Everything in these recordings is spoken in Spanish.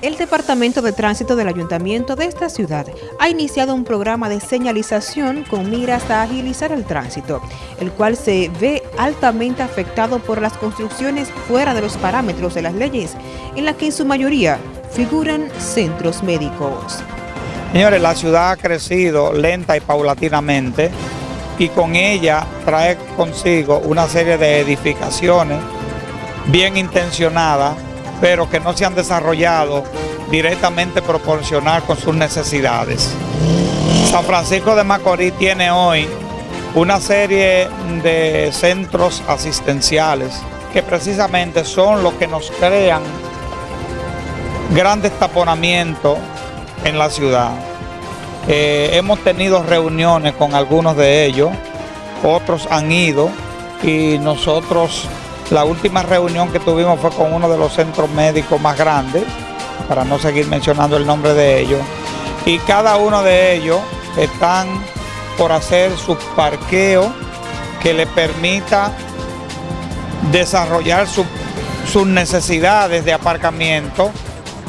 El Departamento de Tránsito del Ayuntamiento de esta ciudad ha iniciado un programa de señalización con miras a agilizar el tránsito, el cual se ve altamente afectado por las construcciones fuera de los parámetros de las leyes, en las que en su mayoría figuran centros médicos. Señores, la ciudad ha crecido lenta y paulatinamente y con ella trae consigo una serie de edificaciones bien intencionadas pero que no se han desarrollado directamente proporcional con sus necesidades. San Francisco de Macorís tiene hoy una serie de centros asistenciales que precisamente son los que nos crean grandes taponamientos en la ciudad. Eh, hemos tenido reuniones con algunos de ellos, otros han ido y nosotros la última reunión que tuvimos fue con uno de los centros médicos más grandes, para no seguir mencionando el nombre de ellos, y cada uno de ellos están por hacer su parqueo que le permita desarrollar sus necesidades de aparcamiento,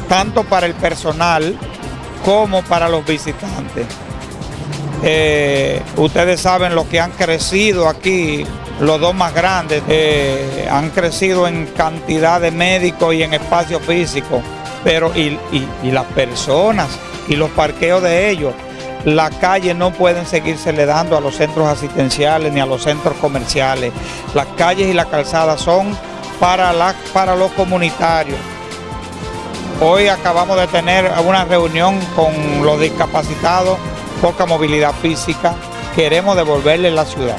tanto para el personal como para los visitantes. Eh, ustedes saben lo que han crecido aquí los dos más grandes eh, han crecido en cantidad de médicos y en espacio físico, pero y, las personas y los parqueos de ellos, las calles no pueden seguirse le dando a los centros asistenciales ni a los centros comerciales. Las calles y las calzadas son para, la, para los comunitarios. Hoy acabamos de tener una reunión con los discapacitados, poca movilidad física, queremos devolverle la ciudad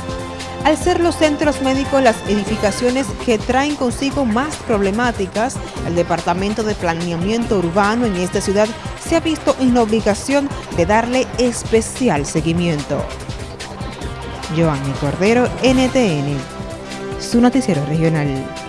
al ser los centros médicos las edificaciones que traen consigo más problemáticas, el Departamento de Planeamiento Urbano en esta ciudad se ha visto en la obligación de darle especial seguimiento. Joanny Cordero, NTN, su noticiero regional.